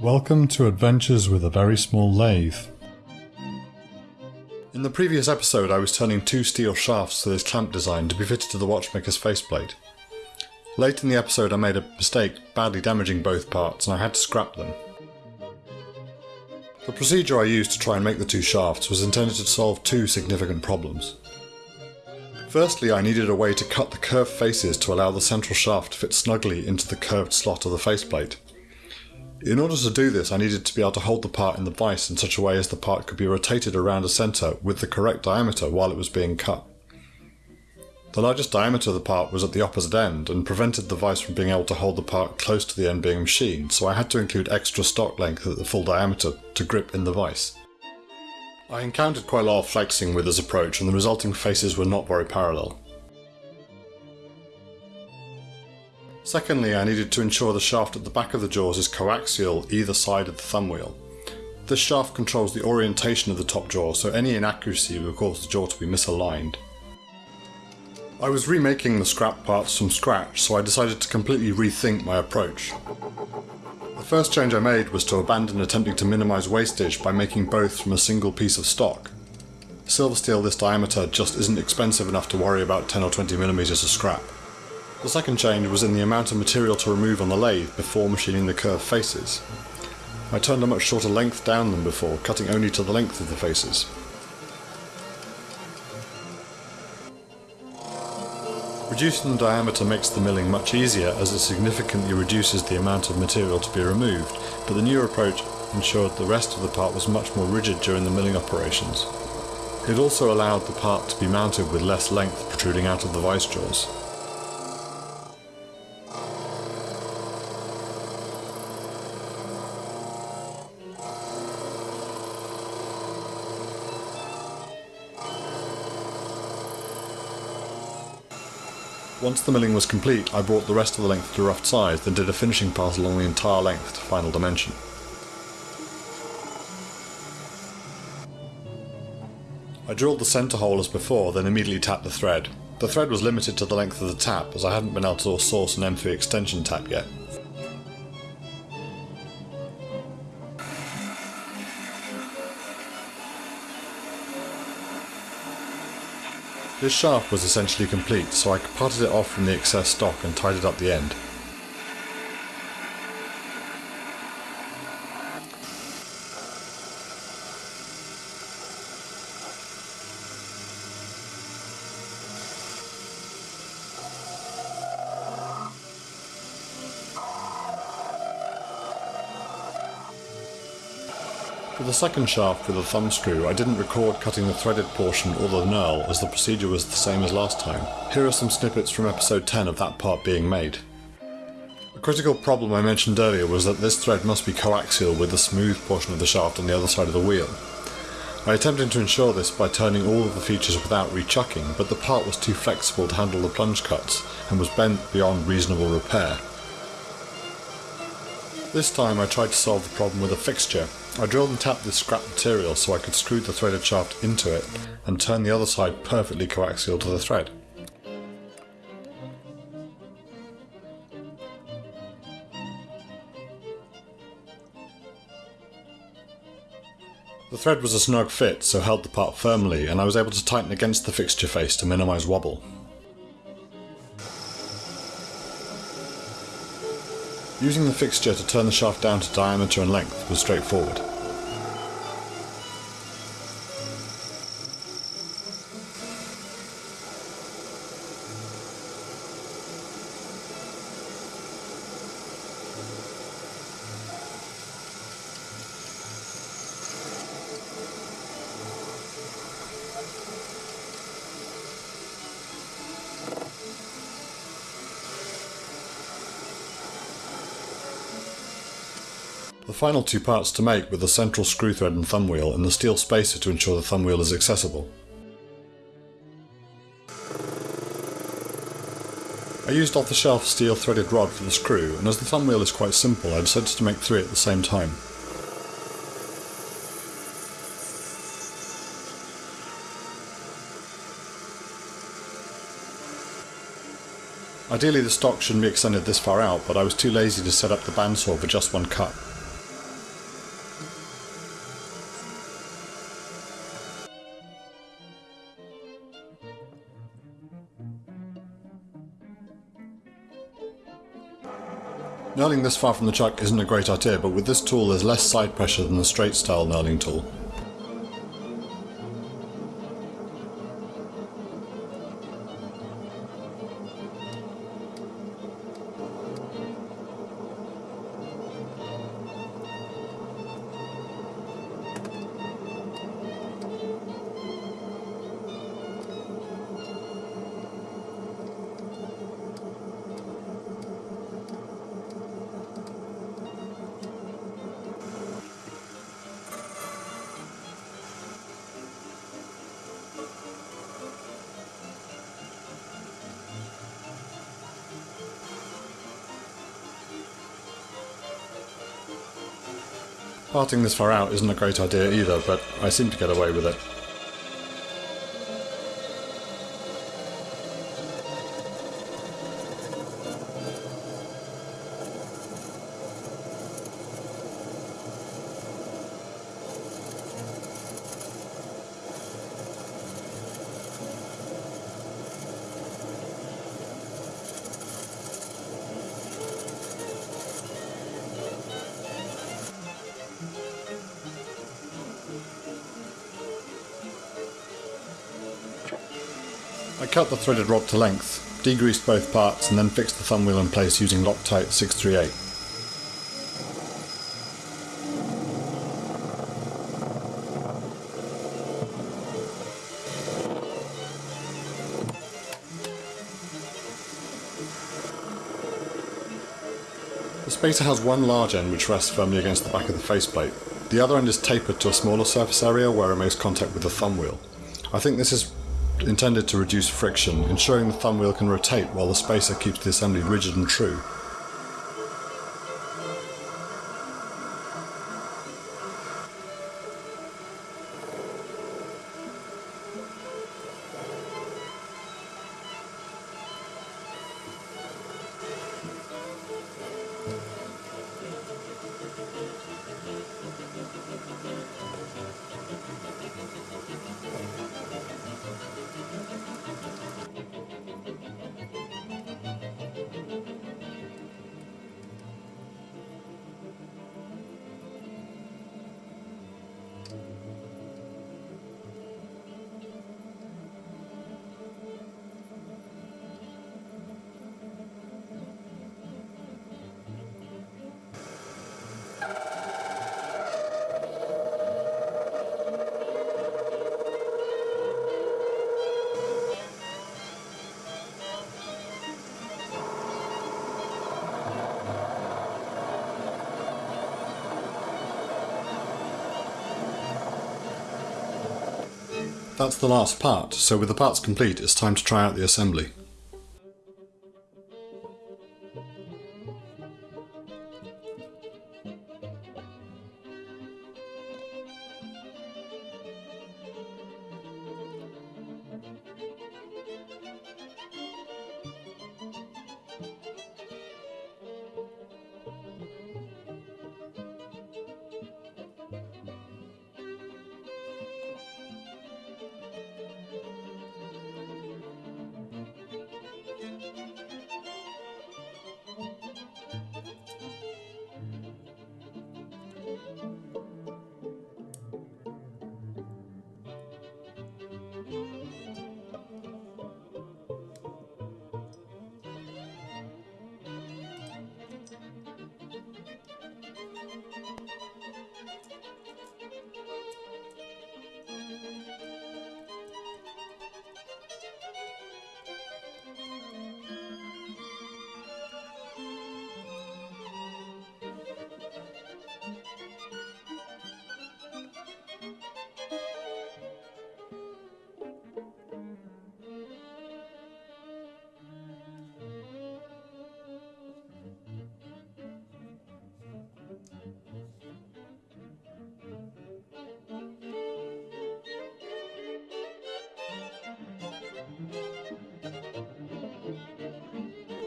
Welcome to Adventures with a Very Small Lathe. In the previous episode I was turning two steel shafts to this clamp design to be fitted to the watchmaker's faceplate. Late in the episode I made a mistake, badly damaging both parts, and I had to scrap them. The procedure I used to try and make the two shafts was intended to solve two significant problems. Firstly, I needed a way to cut the curved faces to allow the central shaft to fit snugly into the curved slot of the faceplate. In order to do this, I needed to be able to hold the part in the vise in such a way as the part could be rotated around a centre with the correct diameter while it was being cut. The largest diameter of the part was at the opposite end and prevented the vise from being able to hold the part close to the end being machined, so I had to include extra stock length at the full diameter to grip in the vise. I encountered quite a lot of flexing with this approach and the resulting faces were not very parallel. Secondly, I needed to ensure the shaft at the back of the jaws is coaxial either side of the thumb wheel. This shaft controls the orientation of the top jaw, so any inaccuracy will cause the jaw to be misaligned. I was remaking the scrap parts from scratch, so I decided to completely rethink my approach. The first change I made was to abandon attempting to minimise wastage by making both from a single piece of stock. Silver steel this diameter just isn't expensive enough to worry about 10 or 20mm of scrap. The second change was in the amount of material to remove on the lathe before machining the curved faces. I turned a much shorter length down than before, cutting only to the length of the faces. Reducing the diameter makes the milling much easier as it significantly reduces the amount of material to be removed, but the new approach ensured the rest of the part was much more rigid during the milling operations. It also allowed the part to be mounted with less length protruding out of the vice jaws. Once the milling was complete, I brought the rest of the length to rough size, then did a finishing pass along the entire length to final dimension. I drilled the centre hole as before, then immediately tapped the thread. The thread was limited to the length of the tap, as I hadn't been able to source an M3 extension tap yet. This shaft was essentially complete, so I parted it off from the excess stock and tidied up the end. For the second shaft with the thumb screw, I didn't record cutting the threaded portion or the knurl as the procedure was the same as last time. Here are some snippets from episode 10 of that part being made. A critical problem I mentioned earlier was that this thread must be coaxial with the smooth portion of the shaft on the other side of the wheel. I attempted to ensure this by turning all of the features without rechucking, but the part was too flexible to handle the plunge cuts and was bent beyond reasonable repair. This time I tried to solve the problem with a fixture, I drilled and tapped this scrap material so I could screw the threaded shaft into it and turn the other side perfectly coaxial to the thread. The thread was a snug fit, so held the part firmly, and I was able to tighten against the fixture face to minimise wobble. Using the fixture to turn the shaft down to diameter and length was straightforward. Final two parts to make were the central screw thread and thumb wheel and the steel spacer to ensure the thumb wheel is accessible. I used off-the-shelf steel threaded rod for the screw, and as the thumb wheel is quite simple, I decided to make three at the same time. Ideally the stock shouldn't be extended this far out, but I was too lazy to set up the bandsaw for just one cut. Knurling this far from the chuck isn't a great idea, but with this tool there's less side pressure than the straight style knurling tool. Parting this far out isn't a great idea either, but I seem to get away with it. I cut the threaded rod to length, degreased both parts and then fixed the thumb wheel in place using Loctite 638. The spacer has one large end which rests firmly against the back of the faceplate. The other end is tapered to a smaller surface area where it makes contact with the thumb wheel. I think this is intended to reduce friction, ensuring the thumb wheel can rotate while the spacer keeps the assembly rigid and true. That's the last part, so with the parts complete it's time to try out the assembly.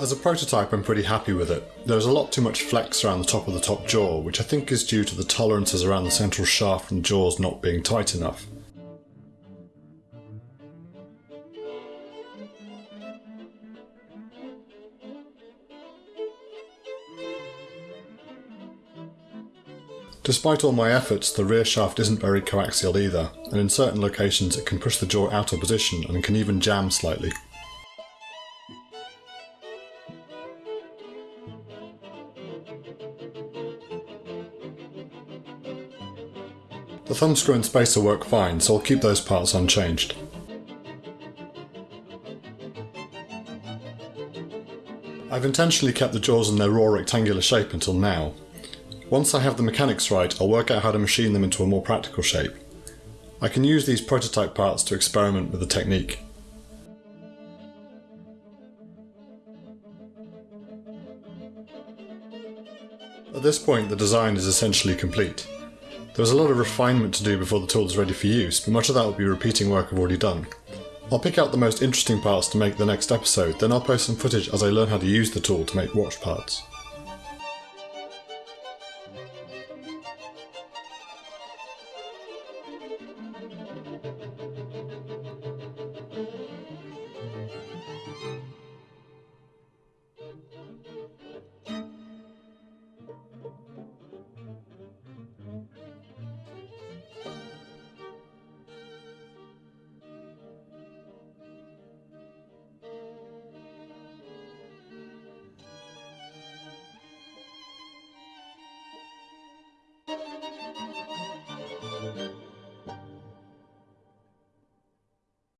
As a prototype I'm pretty happy with it. There's a lot too much flex around the top of the top jaw, which I think is due to the tolerances around the central shaft and jaws not being tight enough. Despite all my efforts, the rear shaft isn't very coaxial either, and in certain locations it can push the jaw out of position and can even jam slightly. Thumbscrew and spacer work fine, so I'll keep those parts unchanged. I've intentionally kept the jaws in their raw rectangular shape until now. Once I have the mechanics right, I'll work out how to machine them into a more practical shape. I can use these prototype parts to experiment with the technique. At this point the design is essentially complete. There was a lot of refinement to do before the tool is ready for use, but much of that will be repeating work I've already done. I'll pick out the most interesting parts to make the next episode, then I'll post some footage as I learn how to use the tool to make watch parts. thank you